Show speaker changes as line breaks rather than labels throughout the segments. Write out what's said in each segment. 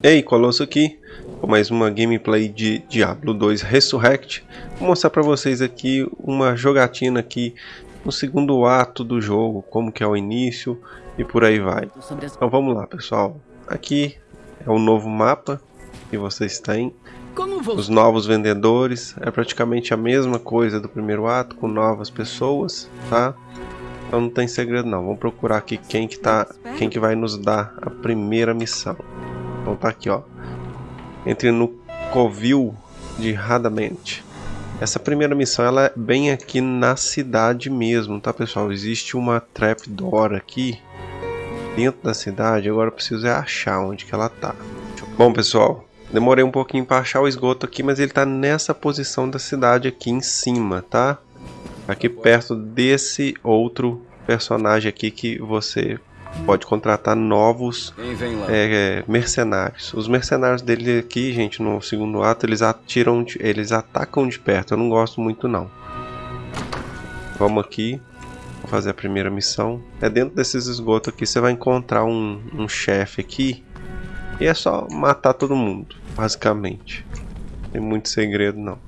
Ei, Colosso aqui, com mais uma gameplay de Diablo 2 Resurrect. Vou mostrar para vocês aqui uma jogatina aqui no segundo ato do jogo, como que é o início e por aí vai. Então vamos lá pessoal, aqui é o novo mapa que vocês têm. Os novos vendedores, é praticamente a mesma coisa do primeiro ato, com novas pessoas, tá? Então não tem segredo não, vamos procurar aqui quem que, tá, quem que vai nos dar a primeira missão. Então tá aqui, ó. Entre no Covil de Radamente. Essa primeira missão ela é bem aqui na cidade mesmo, tá pessoal? Existe uma trapdoor aqui dentro da cidade. Agora eu preciso é achar onde que ela tá. Bom pessoal, demorei um pouquinho para achar o esgoto aqui, mas ele tá nessa posição da cidade aqui em cima, tá? Aqui perto desse outro personagem aqui que você pode contratar novos é, mercenários. Os mercenários dele aqui, gente, no segundo ato, eles atiram, eles atacam de perto. Eu não gosto muito não. Vamos aqui, fazer a primeira missão. É dentro desses esgotos aqui, você vai encontrar um, um chefe aqui. E é só matar todo mundo, basicamente. Não tem muito segredo não.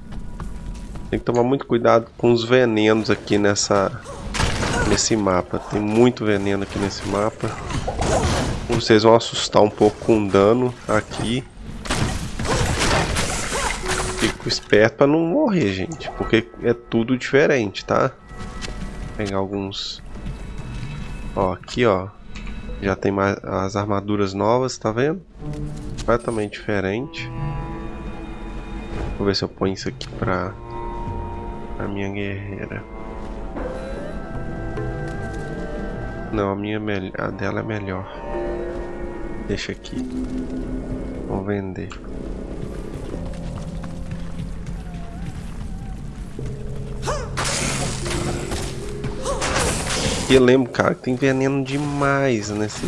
Tem que tomar muito cuidado com os venenos aqui nessa nesse mapa. Tem muito veneno aqui nesse mapa. Vocês vão assustar um pouco com dano aqui. Fico esperto para não morrer, gente. Porque é tudo diferente, tá? Vou pegar alguns... Ó, aqui, ó. Já tem mais as armaduras novas, tá vendo? Completamente diferente. Vou ver se eu ponho isso aqui pra... A minha guerreira. Não, a minha é a dela é melhor. Deixa aqui. Vou vender. E eu lembro, cara, que tem veneno demais nesse,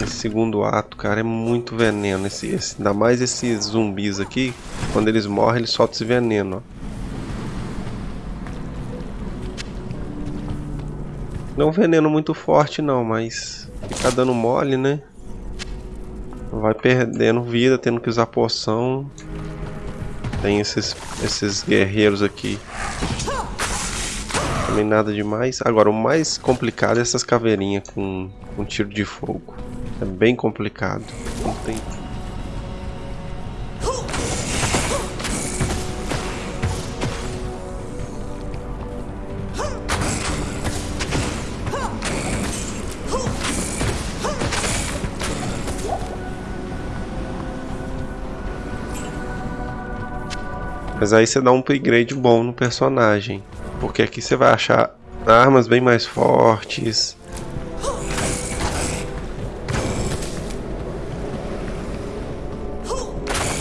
nesse segundo ato, cara. É muito veneno. Esse, esse, ainda mais esses zumbis aqui. Quando eles morrem, eles soltam esse veneno, ó. Não veneno muito forte não, mas fica dando mole, né? Vai perdendo vida, tendo que usar poção. Tem esses, esses guerreiros aqui. Também nada demais. Agora, o mais complicado é essas caveirinhas com, com tiro de fogo. É bem complicado. Não tem Mas aí você dá um upgrade bom no personagem. Porque aqui você vai achar armas bem mais fortes.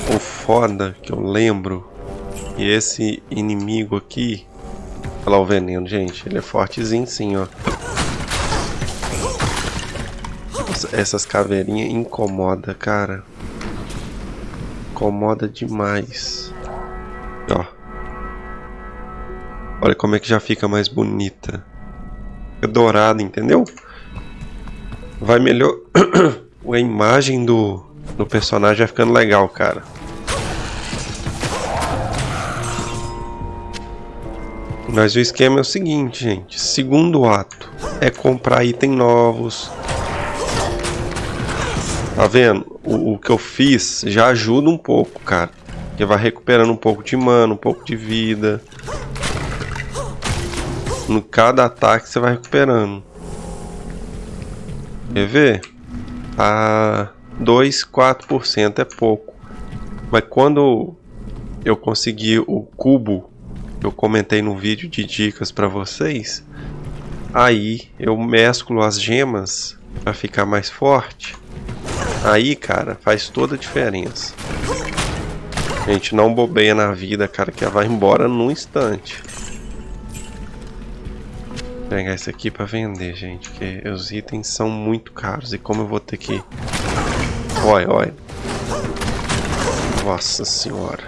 O foda que eu lembro que esse inimigo aqui. Olha lá o veneno, gente. Ele é fortezinho sim, ó. Essas caveirinhas incomoda, cara. Incomoda demais. Ó. Olha como é que já fica mais bonita. É dourada, entendeu? Vai melhor... a imagem do, do personagem vai ficando legal, cara. Mas o esquema é o seguinte, gente. Segundo ato é comprar item novos. Tá vendo? O, o que eu fiz já ajuda um pouco, cara. Que vai recuperando um pouco de mana, um pouco de vida. No cada ataque você vai recuperando. Quer ver? A 2, 4% é pouco. Mas quando eu consegui o cubo, eu comentei no vídeo de dicas para vocês, aí eu mesclo as gemas para ficar mais forte. Aí, cara, faz toda a diferença. A gente não bobeia na vida, cara, que ela vai embora num instante. Vou pegar esse aqui pra vender, gente, porque os itens são muito caros. E como eu vou ter que... Olha, olha. Nossa senhora.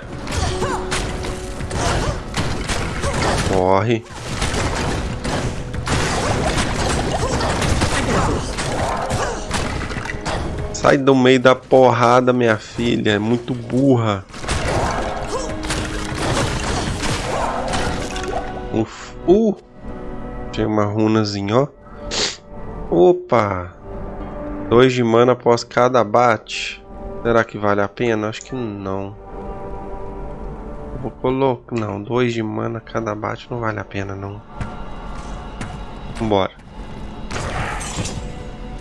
Corre. Sai do meio da porrada, minha filha. É muito burra. Uh! Tinha uma runazinha, ó. Opa! Dois de mana após cada bate. Será que vale a pena? Acho que não. Vou colocar... Não, dois de mana cada bate não vale a pena, não. Vambora.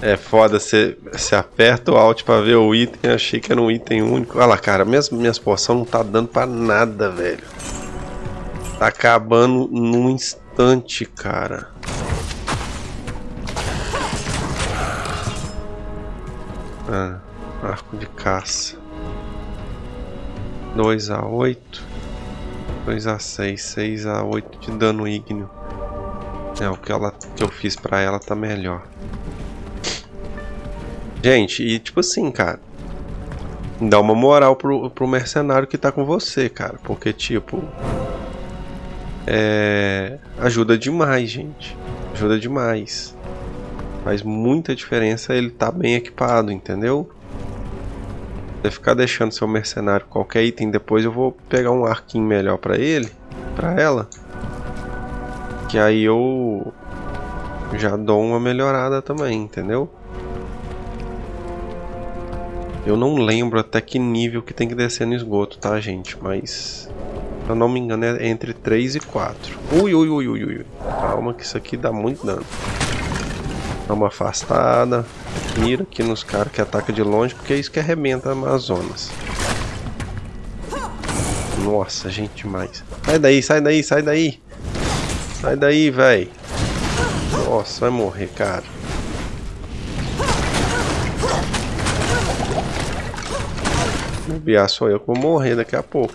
É foda, você aperta o Alt pra ver o item, achei que era um item único. Olha lá, cara, minhas, minhas poções não tá dando pra nada, velho. Tá acabando num instante, cara. Ah, arco de caça. 2 a 8 2 a 6 6 a 8 de dano ígneo. É, o que, ela, que eu fiz pra ela tá melhor. Gente, e tipo assim, cara. Dá uma moral pro, pro mercenário que tá com você, cara. Porque, tipo. É. Ajuda demais, gente. Ajuda demais. Faz muita diferença ele tá bem equipado, entendeu? Você ficar deixando seu mercenário qualquer item, depois eu vou pegar um arquinho melhor pra ele, pra ela. Que aí eu já dou uma melhorada também, entendeu? Eu não lembro até que nível que tem que descer no esgoto, tá, gente? Mas, se eu não me engano, é entre 3 e 4. Ui, ui, ui, ui, ui. Calma que isso aqui dá muito dano. Dá uma afastada. Mira aqui nos caras que atacam de longe, porque é isso que arrebenta a Amazonas. Nossa, gente demais. Sai daí, sai daí, sai daí. Sai daí, velho. Nossa, vai morrer, cara. bobear sou eu que vou morrer daqui a pouco.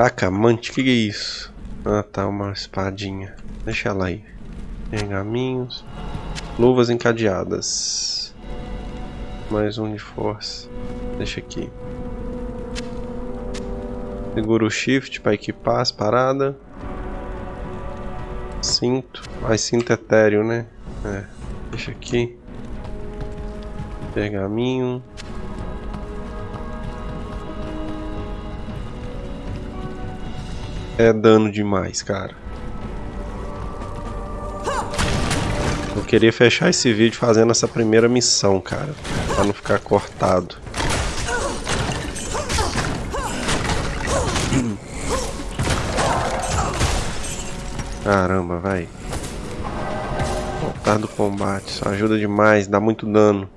Bracamante, que, que é isso? Ah tá, uma espadinha. Deixa ela aí. Pergaminhos. Luvas encadeadas. Mais um de força. Deixa aqui. Segura o shift para equipar as paradas. Cinto. Mais cinto etéreo, né? É. Deixa aqui. Pergaminho. É dano demais, cara. Eu queria fechar esse vídeo fazendo essa primeira missão, cara. Pra não ficar cortado. Caramba, vai. Voltar do combate, isso ajuda demais, dá muito dano.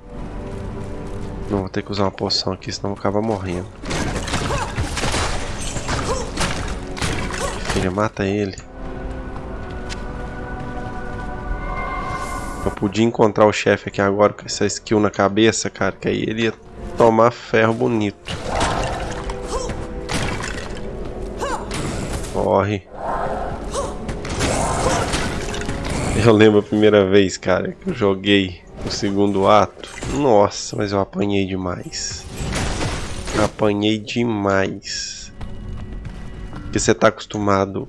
Não, vou ter que usar uma poção aqui, senão eu vou morrendo. Filha, mata ele. Eu podia encontrar o chefe aqui agora com essa skill na cabeça, cara, que aí ele ia tomar ferro bonito. Corre. Eu lembro a primeira vez, cara, que eu joguei o segundo ato. Nossa, mas eu apanhei demais. Apanhei demais. Porque você tá acostumado.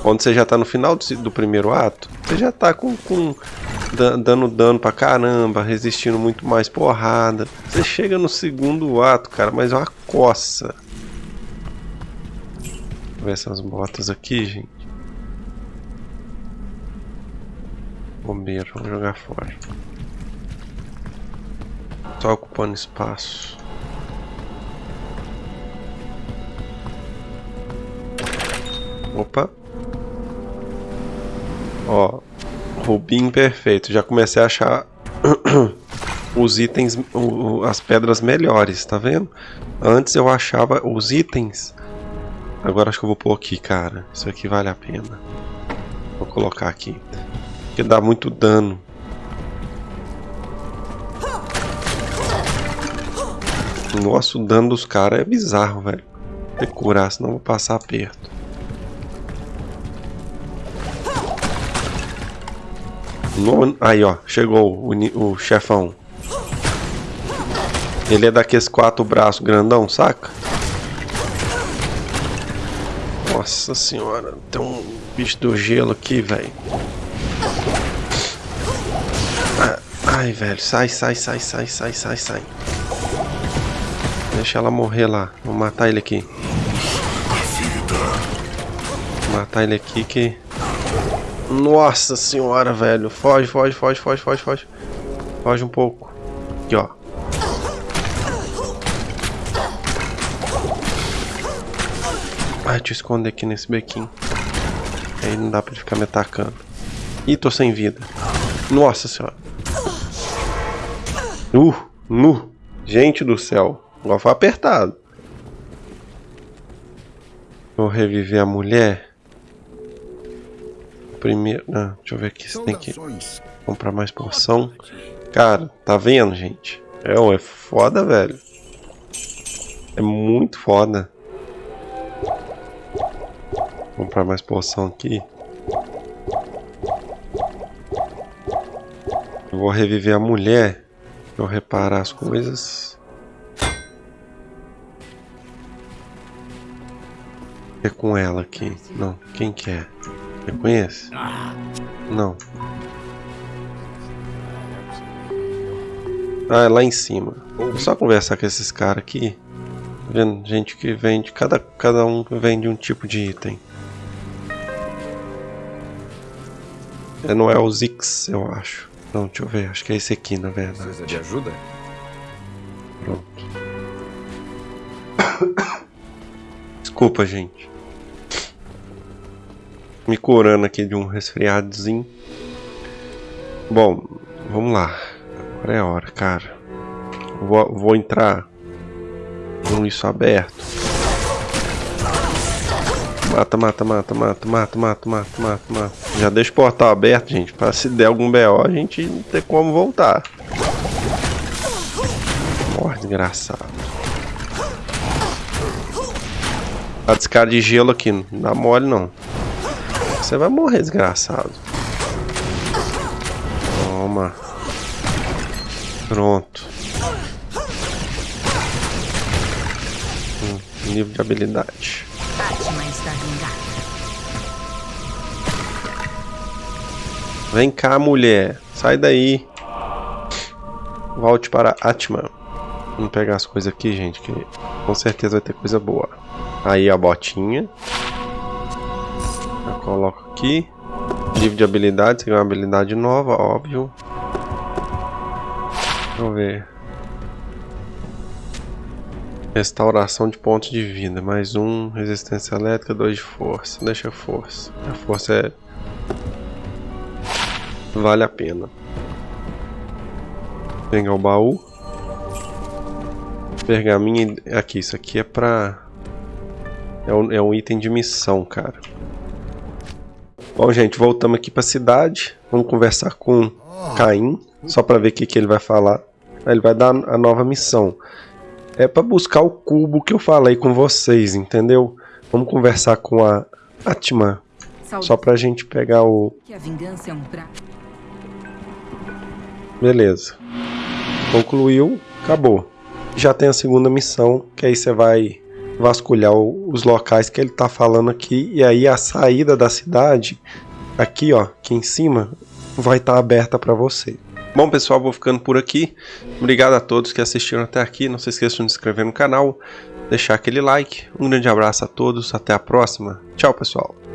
Quando você já tá no final do, do primeiro ato, você já tá com, com dando dano pra caramba, resistindo muito mais porrada. Você chega no segundo ato, cara, mas é uma coça. Vou ver essas botas aqui, gente. Bombeiro, vamos jogar fora. Só ocupando espaço. Opa. Ó. Rubim perfeito. Já comecei a achar os itens, as pedras melhores, tá vendo? Antes eu achava os itens. Agora acho que eu vou pôr aqui, cara. Isso aqui vale a pena. Vou colocar aqui. Porque dá muito dano. Nossa, o dano dos caras é bizarro, velho. Tem que curar, senão vou passar perto. Aí, ó, chegou o, o chefão. Ele é daqueles quatro braços grandão, saca? Nossa senhora, tem um bicho do gelo aqui, velho. Ai, velho, sai, sai, sai, sai, sai, sai, sai. Deixa ela morrer lá. Vou matar ele aqui. Vou matar ele aqui que... Nossa senhora, velho. Foge, foge, foge, foge, foge, foge. Foge um pouco. Aqui, ó. Deixa eu esconder aqui nesse bequinho. Aí não dá pra ele ficar me atacando. Ih, tô sem vida. Nossa senhora. Uh, nu. Gente do céu. Agora foi apertado. Vou reviver a mulher. Primeiro... Não, deixa eu ver aqui. Você tem que comprar mais porção. Cara, tá vendo, gente? É, é foda, velho. É muito foda. Vou comprar mais poção aqui. Eu vou reviver a mulher. Eu reparar as coisas. É com ela aqui. Não, quem que é? Reconhece? Não. Ah, é lá em cima. Vou só conversar com esses caras aqui. Tá vendo? Gente que vende. Cada, cada um vende um tipo de item. É, não é o Zix, eu acho. Não, deixa eu ver. Acho que é esse aqui, na verdade.
Precisa de ajuda?
Pronto. Desculpa, gente. Me curando aqui de um resfriadozinho. Bom, vamos lá. Agora é a hora, cara. Vou, vou entrar com isso aberto. Mata, mata, mata, mata, mata, mata, mata, mata, mata. Já deixa o portal aberto, gente, pra se der algum BO a gente não ter como voltar. Morre, desgraçado. A descarga de gelo aqui, não dá mole não. Você vai morrer, desgraçado. Toma. Pronto. Hum, nível de habilidade. Vem cá, mulher. Sai daí. Volte para Atman. Vamos pegar as coisas aqui, gente, que com certeza vai ter coisa boa. Aí a botinha. Coloco aqui. Livro de habilidades, ganha uma habilidade nova, óbvio. Eu ver. Restauração de pontos de vida. Mais um. Resistência elétrica, dois de força. Deixa a força. A força é vale a pena. Pegar o baú. Pergaminho aqui, isso aqui é pra... É um, é um item de missão, cara. Bom, gente, voltamos aqui pra cidade. Vamos conversar com Caim, só pra ver o que, que ele vai falar. Ele vai dar a nova missão. É pra buscar o cubo que eu falei com vocês, entendeu? Vamos conversar com a Atman. Só pra gente pegar o... A é. Beleza. Concluiu, acabou. Já tem a segunda missão, que aí você vai vasculhar os locais que ele está falando aqui e aí a saída da cidade aqui, ó, aqui em cima, vai estar tá aberta para você. Bom, pessoal, vou ficando por aqui. Obrigado a todos que assistiram até aqui. Não se esqueçam de se inscrever no canal, deixar aquele like. Um grande abraço a todos, até a próxima. Tchau, pessoal.